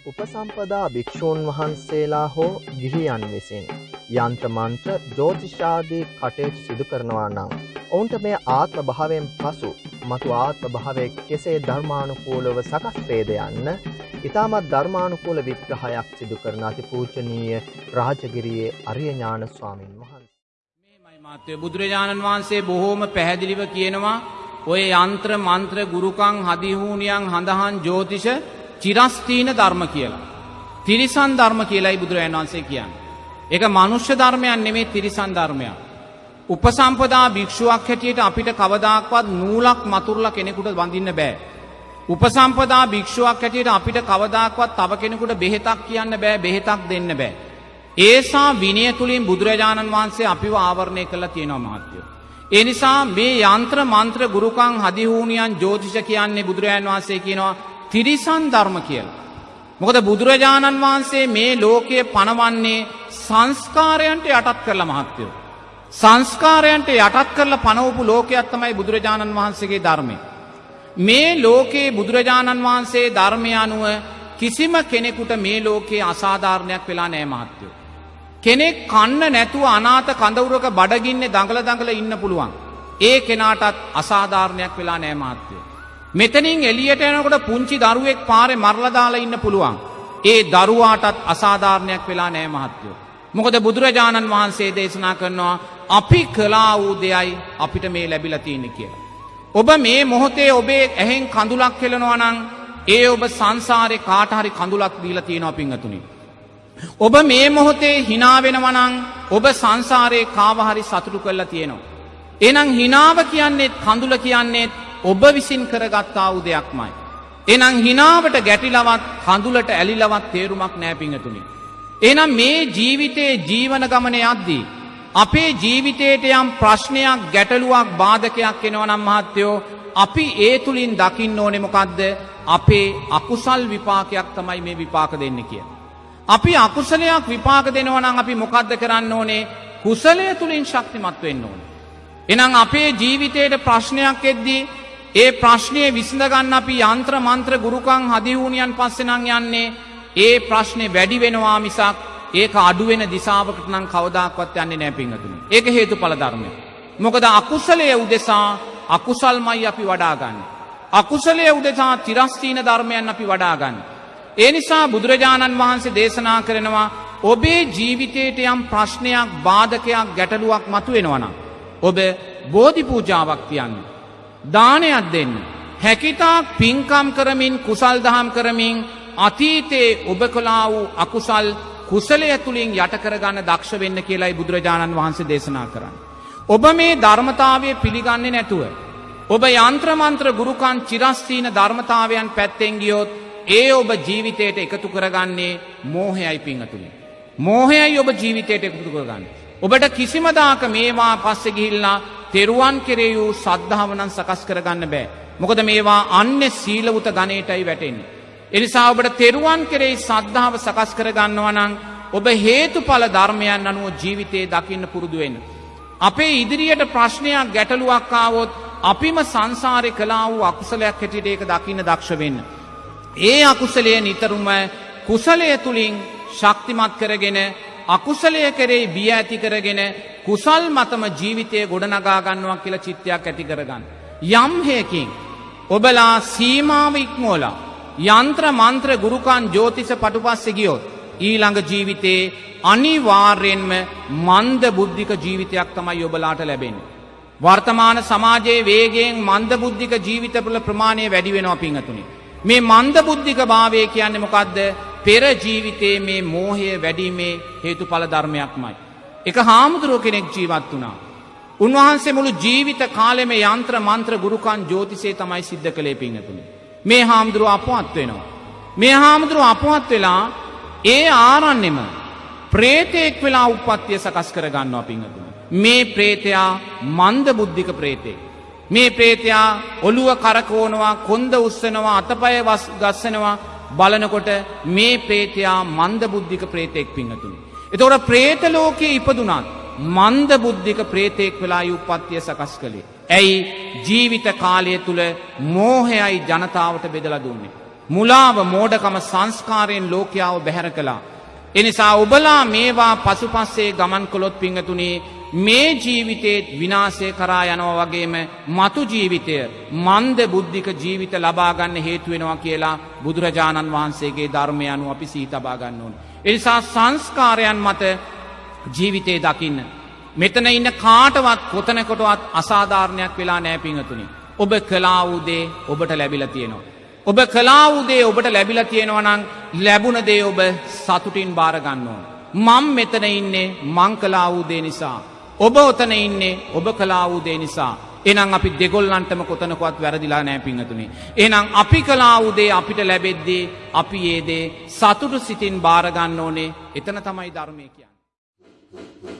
උපසම්පදා භික්‍ෂූන් වහන්සේලා හෝ ගිහියන් විසින් යන්ත්‍රමන්ත්‍ර ජෝතිෂාදී කටයුතු සිදු කරනවා නම් ඔවුන්ට මේ ආත්ම භාවයෙන් පසු මතු ආත්ම භාවය කෙසේ ධර්මානුකූලව සකස් වේද යන්න ඉතාමත් ධර්මානුකූල විග්‍රහයක් සිදු කරන අති පූජනීය රාජගිරියේ අරිය ඥාන ස්වාමින් වහන්සේ. මේමයි මාත්‍යය බුදුරජාණන් වහන්සේ බොහෝම පැහැදිලිව කියනවා ඔය යන්ත්‍ර මන්ත්‍ර ගුරුකං හදිහූනියන් හඳහන් ජෝතිෂ චිරස්තීන ධර්ම කියලා. තිරිසන් ධර්ම කියලයි බුදුරජාණන් වහන්සේ කියන්න. එක මනුෂ්‍ය ධර්මයන් නෙමේ තිරිසන් ධර්මයක්. උපසම්පදා භික්ෂුවක් හැටියට අපිට කවදාක්වත් නූලක් මතුරලා කෙනෙකුට වඳින්න බෑ. උපසම්පදා භික්ෂුවක් හැටියට අපිට කවදාක්වත් තව කෙනෙකුට බෙහෙතක් කියන්න බෑ බෙහෙතක් දෙන්න බෑ. ඒසා විනය තුළින් බුදුරජාණන් වහන්සේ අපිව ආවරණය කළ තියෙනවා මහත්යෝ. ඒ නිසා මේ යන්ත්‍ර මන්ත්‍ර ගුරුකං හදිහූනියන් ජෝතිෂ කියන්නේ බුදුරජාණන් වහන්සේ කියනවා තිරිසන් ධර්ම කියලා. මොකද බුදුරජාණන් වහන්සේ මේ ලෝකයේ පනවන්නේ සංස්කාරයන්ට යටත් කරලා මහත්තයෝ. සංස්කාරයන්ට යටත් කරලා පනවපු ලෝකයක් තමයි බුදුරජාණන් වහන්සේගේ ධර්මය. මේ ලෝකයේ බුදුරජාණන් වහන්සේ ධර්මය අනුව කිසිම කෙනෙකුට මේ ලෝකයේ අසාධාරණයක් වෙලා නෑ මහත්තයෝ. කෙනෙක් කන්න නැතුව අනාත කඳවුරක බඩගින්නේ දඟල දඟල ඉන්න පුළුවන්. ඒ කෙනාටත් අසාධාරණයක් වෙලා නෑ මාත්‍යය. මෙතනින් එලියට යනකොට පුංචි දරුවෙක් පාරෙ මරලදාලා ඉන්න පුළුවන්. ඒ දරුවාටත් අසාධාරණයක් වෙලා නෑ මහත්යෝ. මොකද බුදුරජාණන් වහන්සේ දේශනා කරනවා අපි කලා වූ දෙයයි අපිට මේ ලැබිලතියන්න කියලා. ඔබ මේ මොහොතේ ඔබේ ඇහෙන් කඳුලක් කෙලනවනං ඒ ඔබ සංසාරය කාටහරි කඳුලක් දීලා තියෙනවා පිංහතුනිි. ඔබ මේ මොහොතේ හිනාවෙනවනං ඔබ සංසාරයේ කාවහරි සතුටු කරලා තියෙනවා. එනම් හිනාව කියන්නේෙත් කඳුල කියන්නේෙත් ඔබ විසින් කරගත්තා වූ දෙයක්මයි. එනම් හිනාවට ගැටිලවත් කඳුලට ඇලිලවත් තේරුමක් නෑපිඟතුනි. එනම් මේ ජීවිතයේ ජීවන ගමන යද්දී. අපේ ජීවිතයට යම් ප්‍රශ්නයක් ගැටලුවක් බාධකයක් එනවනම් මහත්තයෝ අපි ඒ තුළින් දකින්න ඕනෙමොකක්ද අපේ අකුසල් විපාකයක් තමයි මේ විපාක දෙන්න කිය. අපි අකුසලයක් විපාක දෙනවනම් අපි මොකක්ද කරන්න ඕනේ කුසලය තුළින් ශක්තිමත් වෙන්න ඕන. එනම් අපේ ජීවිතයට ප්‍රශ්නයක් එද්දී ඒ ප්‍රශ්නය විසඳගන්න අපි යන්ත්‍ර මන්ත්‍ර ගුරුකං හදිවූනියන් පස්සෙනං යන්නේ ඒ ප්‍රශ්නය වැඩි වෙනවා මිසක් ඒක අඩුවෙන දිසාාවකට නම් කවදාක්වත් යන්නේ නෑ පිංහතුනි. ඒක හේතු පලධර්මය. මොකද අකුසලය උදෙසා අකුසල්මයි අපි වඩාගන්න. අකුසලය උදෙසා තිරස්තීන ධර්මයන් අපි වඩාගන්න. ඒ නිසා බුදුරජාණන් වහන්සේ දේශනා කරනවා ඔබේ ජීවිතයට යම් ප්‍රශ්නයක් බාධකයක් ගැටලුවක් මතු වෙනවනම්. ඔබ බෝධි පූජාවක් තියන්න. දානයක් දෙන්න. හැකිතාක් පින්කම් කරමින් කුසල් දහම් කරමින් අතීතයේ ඔබ කලා වූ අකුසල් කුසලය තුළින් යටකරගන්න දක්ෂ වෙන්න කියලායි බුදුරජාණන් වහන්සේ දේශනා කරන්න. ඔබ මේ ධර්මතාවය පිළිගන්නේ නැතුව. ඔබ යන්ත්‍රමන්ත්‍ර ගුරුකන් චිරස්තීන ධර්මතාවයන් පැත්තෙන් ගියොත් ඒ ඔබ ජීවිතයට එකතු කරගන්නේ මෝහයයි පිංහතුළි. මෝහයයි ඔබ ජීවිතයට එකතු කරගන්න. ඔබට කිසිමදාක මේවා පස්සෙ ගිහිල්ලා තෙරුවන් කෙරේ වූ සද්ධාවනන් සකස් කරගන්න බෑ. මොකද මේවා අන්න සීලවුත ගනයටයි වැටෙන්නේ. එනිසා ඔබට තෙරුවන් කෙරෙහි සද්ධාව සකස් කරගන්නවනං ඔබ හේතුඵල ධර්මයන් අනුව ජීවිතයේ දකින්න පුරුදුවෙන්. අපේ ඉදිරියට ප්‍රශ්නයක් ගැටලුවක්කාවොත් අපිම සංසාරය කලා වූ අකුසලයක් හැටියට ඒක දකින්න දක්ෂ වෙන්න. ඒ අකුසලය නිතරම කුසලය තුළින් ශක්තිමත් කරගෙන අකුසලය කරේ බිය ඇති කරගෙන කුසල් මතම ජීවිතය ගොඩනගාගන්නවා කියල චිත්තයක් ඇති කරගන්න. යම්හයකින් ඔබලා සීමාව ඉක්මෝලා යන්ත්‍ර මන්ත්‍ර ගුරුකන් ජෝතිස පටුපස්සෙ ගියොත් ඊළඟ ජීවිතයේ අනිවාර්යෙන්ම මන්ද බුද්ධික ජීවිතයක් තමයි ඔබලාට ලැබෙන. වර්තමාන සමාජයේ වේගෙන් මන්ද බුද්ධික ජීවිතපුල ප්‍රමාණය වැඩි වෙනවා පිංහතුනි. මේ මන්ද බුද්ධික භාවය කියන්නේ මොකක්ද පෙර ජීවිතයේ මේ මෝහය වැඩීමේ හේතු පල ධර්මයක්මයි. එක හාමුදුරුව කෙනෙක් ජීවත් වනා. උන්වහන්සේ මුළු ජීවිත කාලෙම යන්ත්‍ර මන්ත්‍ර ගුරුකන් ජෝතිසේ තමයි සිද්ධ කළේ පිංහතුනි. මේ හාමුදුරුව අපවත් වෙනවා. මේ හාමුදුරුව අපවත් වෙලා ඒ ආරන්නෙම ප්‍රේතයෙක් වෙලා උපත්තිය සකස් කරගන්නවා පිංහතුනි. මේ ප්‍රේතයා මන්ද බුද්ධික ප්‍රේතේ. මේ ප්‍රේතයා ඔළුව කරකෝනවා කොන්ද උස්සනවා අතපය ගස්සනවා බලනකොට මේ ප්‍රේතයා මන්ද බුද්ධික ප්‍රේතෙක් පිංහතුනි. එතවට ප්‍රේතලෝකයේ ඉපදුනාත් මන්ද බුද්ධික ප්‍රේතෙක් වෙලා උපත්තිය සකස් කළේ. ඇයි ජීවිත කාලය තුළ මෝහයයි ජනතාවට බෙදල දුන්නේ. මුලාව මෝඩකම සංස්කාරයෙන් ලෝකයාව බැහැර කළා. එනිසා ඔබලා මේවා පසුපස්සේ ගමන් කොළොත් පිංහතුනේ මේ ජීවිතේත් විනාසය කරා යනව වගේම මතු ජීවිතය මන්ද බුද්ධික ජීවිත ලබාගන්න හේතුවෙනවා කියලා බුදුරජාණන් වහන්සේගේ ධර්මය අනු අපි සී තබාගන්න ඕන. එනිසා සංස්කාරයන් මත ජීවිතේ දකින්න. මෙතන ඉන්න කාටවත් කොතනකොටවත් අසාධාරණයක් වෙලා නෑපිංහතුනි. ඔබ කලාවූදේ ඔබට ලැබිල තියෙනවා. ඔබ කලාවූදේ ඔබට ලැබිල තියෙනවනං ලැබුණ දේ ඔබ සතුටින් භාරගන්න ඕන. මං මෙතන ඉන්නේ මං කලාවූදේ නිසා. ඔබ ඔතන ඉන්නේ ඔබ කලාවූදේ නිසා. එනම් අපි දෙගොල්ලන්ටම කොතනකොත් වැරදිලා නෑ පිංහතුනේ. එනම් අපි කලාවූදේ අපිට ලැබෙද්දී අපි ඒදේ සතුටු සිතින් භාරගන්න ඕනේ එතන තමයි ධර්මය කියන්න.